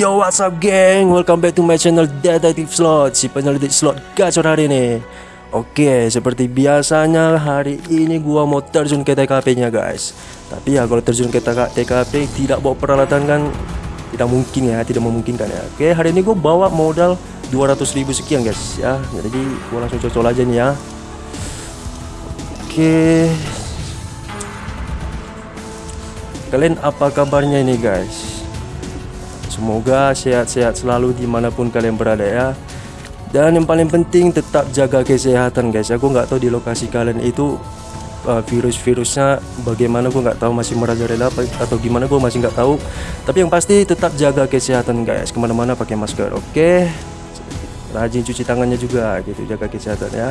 What's up geng? Welcome back to my channel Detective Slot. Si penyelidik slot gacor hari ini. Oke, seperti biasanya hari ini gua mau terjun ke TKP nya guys. Tapi ya kalau terjun ke TKP tidak bawa peralatan kan Tidak mungkin ya, tidak memungkinkan ya. Oke, hari ini gua bawa modal 200 ribu sekian guys ya. Jadi gua langsung cocol aja nih ya. Oke. Kalian apa kabarnya ini guys? Semoga sehat-sehat selalu di mana pun kalian berada ya. Dan yang paling penting tetap jaga kesehatan guys. Aku nggak tahu di lokasi kalian itu uh, Virus-virusnya bagaimana. Gue nggak tahu masih merajalela atau gimana. Gue masih nggak tahu. Tapi yang pasti tetap jaga kesehatan guys. Ke mana-mana pakai masker oke? Okay? Rajin cuci tangannya juga gitu. Jaga kesehatan ya.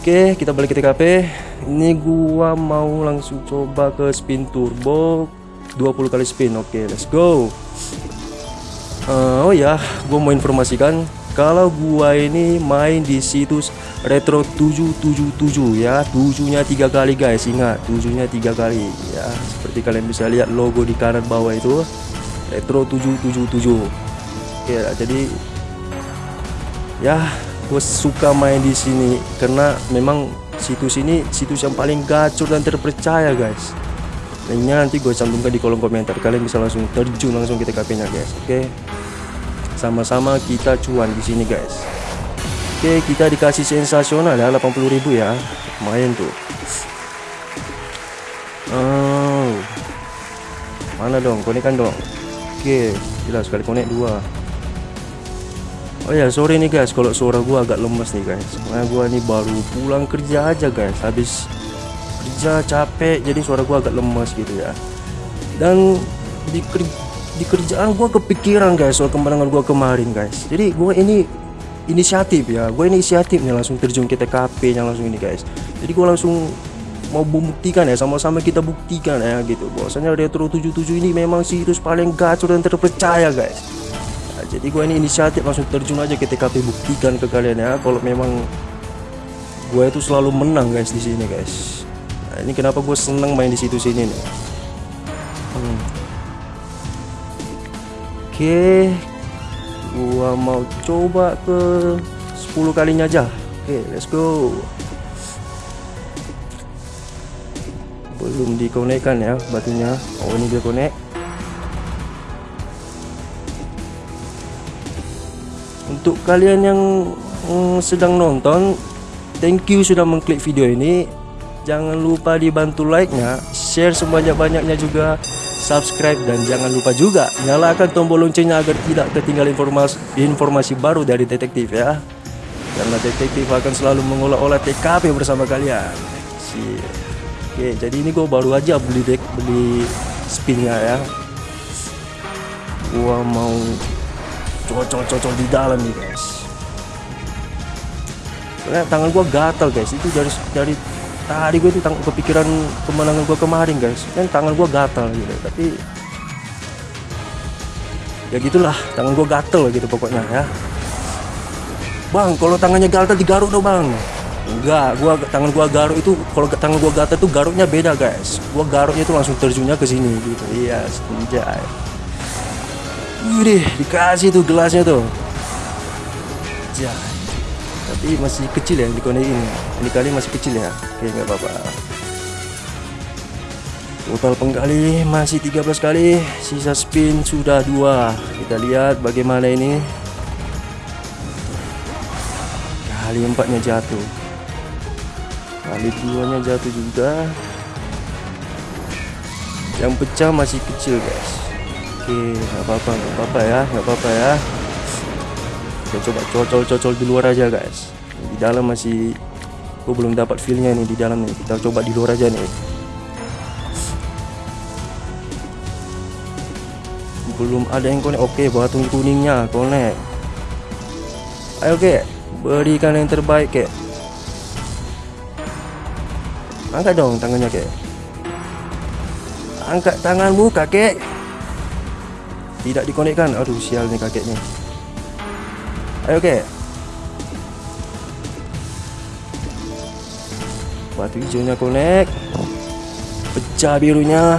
Oke kita balik ke TKP Ini gua mau langsung coba ke spin turbo. 20 kali spin oke. Okay, let's go uh, oh ya gue mau informasikan kalau gua ini main di situs retro 777 ya. Tujuhnya tiga kali guys. Ingat tujuhnya tiga kali. Ya seperti kalian bisa lihat logo di kanan bawah itu retro 777 oke jadi ya gue suka main di sini karena memang situs ini situs yang paling gacor dan terpercaya guys linknya nanti gue cantumkan di kolom komentar. Kalian bisa langsung terjun langsung ke TKP nya guys. Oke? Sama-sama kita cuan di sini guys. Oke kita dikasih sensasional ya 80.000 ya. Main tuh. Oh. Mana dong? Konekan dong. Oke jelas sekali konek dua. Oh ya sorry nih guys. Kalau suara gua agak lemes nih guys. Karena gua nih baru pulang kerja aja guys. Habis kerja capek jadi suara gua agak lemas gitu ya. Dan di, di kerjaan gua kepikiran guys soal kemenangan gua kemarin guys. Jadi gua ini inisiatif ya gue inisiatif nih langsung terjun ke TKP yang langsung ini guys. Jadi gua langsung mau membuktikan ya sama-sama kita buktikan ya gitu. Bahwasanya Retro 77 ini memang situs paling gacor dan terpercaya guys. Nah, jadi gue ini inisiatif langsung terjun aja ke TKP buktikan ke kalian ya kalau memang gue itu selalu menang guys di sini guys ini kenapa gue seneng main di situ sini nih. Hmm. Oke, gua mau coba ke 10 kalinya aja. Oke, let's go. Belum dikonekkan ya batunya. Oh, ini dia konek. Untuk kalian yang mm, sedang nonton, thank you sudah mengklik video ini jangan lupa dibantu like-nya, share sebanyak-banyaknya juga, subscribe dan jangan lupa juga nyalakan tombol loncengnya agar tidak ketinggalan informasi informasi baru dari detektif ya. Karena detektif akan selalu mengolah-olah TKP bersama kalian. Oke, jadi ini gue baru aja beli deck beli spinnya ya. Gua mau cocok-cocok di dalam nih guys. Karena tangan gua gatal guys, itu dari dari tadi gue tuh kepikiran kemenangan gue kemarin guys. Kan tangan gue gatal gitu tapi ya gitulah tangan gue gatel gitu pokoknya ya. Bang kalau tangannya gatal digaruk dong bang. Enggak gua tangan gua garuk itu kalau tangan gua gatal tuh garuknya beda guys. Gua garuknya itu langsung terjunnya ke sini gitu. Iya senjai. Wih, dikasih tuh gelasnya tuh. Jai. Tapi masih kecil ya di kone ini ini kali masih kecil ya oke nggak apa-apa. Total penggali masih 13 kali sisa spin sudah dua. Kita lihat bagaimana ini. Kali empatnya jatuh. Kali duanya jatuh juga. Yang pecah masih kecil guys. Oke nggak apa-apa nggak apa-apa ya nggak apa-apa ya. Kita coba cocol-cocol di luar aja guys. Di dalam masih gue belum dapat feelnya nih di dalam nih. Kita coba di luar aja nih. Belum ada yang konek oke batu kuningnya konek ayo oke berikan yang terbaik kek. Angkat dong tangannya kek. Angkat tanganmu kakek tidak dikonekkan. Aduh sial nih kakeknya. Ayo oke. Batu hijaunya connect. Pecah birunya.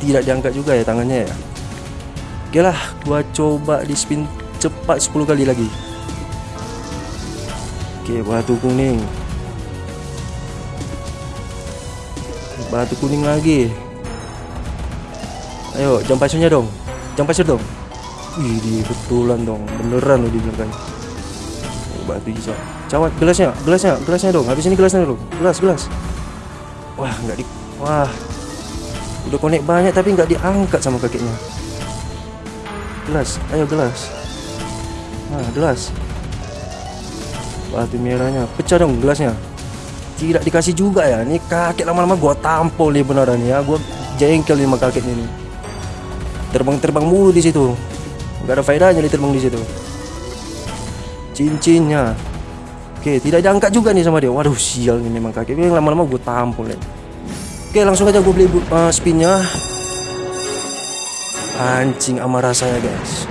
Tidak diangkat juga ya tangannya ya. Oke lah, gua coba di spin cepat 10 kali lagi. Oke, batu kuning. Batu kuning lagi. Ayo, jam pasirnya dong. Jam pasir dong. Wih, betulan dong. Beneran lo dibilang. Batu hijau. Cawat gelasnya, gelasnya, gelasnya dong. Habis ini gelasnya dong. Gelas, gelas. Wah, nggak di Wah. Udah konek banyak tapi nggak diangkat sama kakeknya. Gelas ayo gelas. Nah gelas. Batu merahnya pecah dong gelasnya. Tidak dikasih juga ya. Ini kakek lama-lama gua tampol nih beneran ya. Gua jengkel nih sama kakek ini. Terbang-terbang mulu di situ. Nggak ada faedahnya di terbang di situ. Cincinnya oke tidak diangkat juga nih sama dia. Waduh sial ini memang kakek ini lama-lama gua tampol ya. Oke langsung aja gua beli uh, spinnya. Anjing amarah saya guys.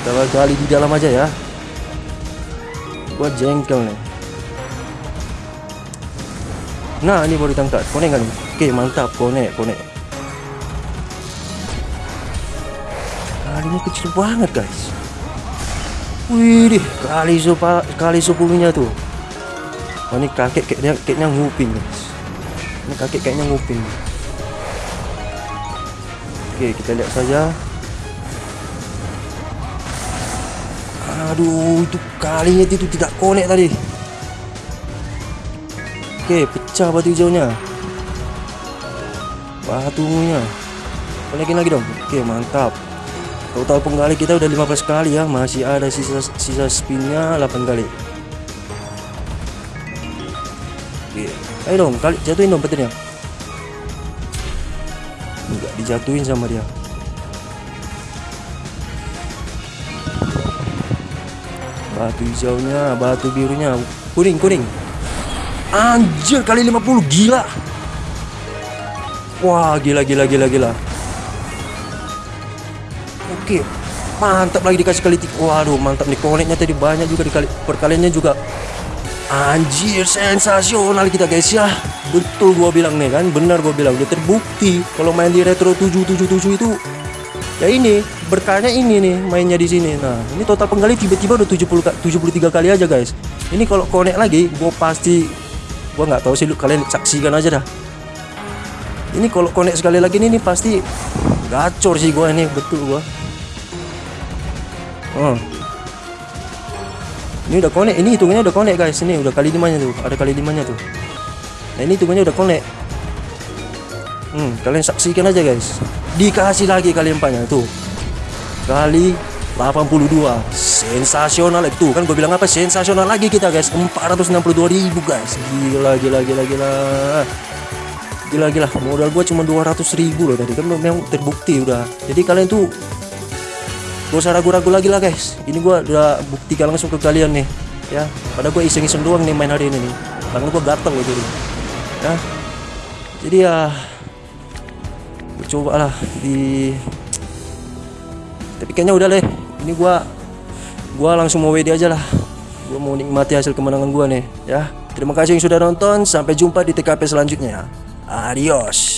Kita gali di dalam aja ya. Gua jengkel nih. Nah ini baru ditangkap. Konek kan Oke mantap. Konek konek. Kalinya kecil banget guys Wih kali sopa kali sepuluhnya tuh Oh ini kakek kayaknya, kayaknya nguping Ini kakek kayaknya nguping Oke kita lihat saja. Aduh itu kalinya itu tidak konek tadi. Oke pecah batu hijaunya. Batunya. Konekin lagi dong. Oke mantap Total penggali kita udah 15 kali ya. Masih ada sisa, sisa spinnya 8 kali. Oke Ayo dong kali jatuhin dong petirnya. Nggak dijatuhin sama dia. Batu hijaunya batu birunya. Kuning kuning. Anjir kali 50 gila. Wah gila gila gila gila oke mantap lagi dikasih kali waduh mantap nih. Koneknya tadi banyak juga dikali perkaliannya juga. Anjir sensasional kita guys ya. Betul gua bilang nih kan? Benar gua bilang. Udah terbukti Kalau main di retro 777 itu Ya ini berkahnya ini nih Mainnya di sini. Nah ini total penggali tiba-tiba udah 70 73 kali aja guys. Ini kalau connect lagi Gua pasti Gua nggak tahu sih lu kalian saksikan aja dah. Ini kalau connect sekali lagi ini pasti Gacor sih gua ini Betul gua Oh ini udah connect. Ini hitungannya udah connect guys. Ini udah kali limanya tuh. Ada kali limanya tuh. Nah ini hitungannya udah connect. Hmm kalian saksikan aja guys. Dikasih lagi kali empatnya tuh. Kali 82 sensasional itu kan gue bilang apa? Sensasional lagi kita guys. 462 ribu guys. Gila gila gila gila. Gila gila. Modal gue cuma 200 ribu loh tadi. Kan memang terbukti udah. Jadi kalian tuh Gak usah ragu-ragu lagi lah guys. Ini gue udah buktikan langsung ke kalian nih Ya. Pada gue iseng-iseng doang nih main hari ini nih. Tangan gue gatel loh jadi Ya. Jadi ya coba lah di Tapi kayaknya udah deh. Ini gue Gue langsung mau WD aja lah. Gue mau nikmati hasil kemenangan gue nih Ya. Terima kasih yang sudah nonton. Sampai jumpa di TKP selanjutnya. Adios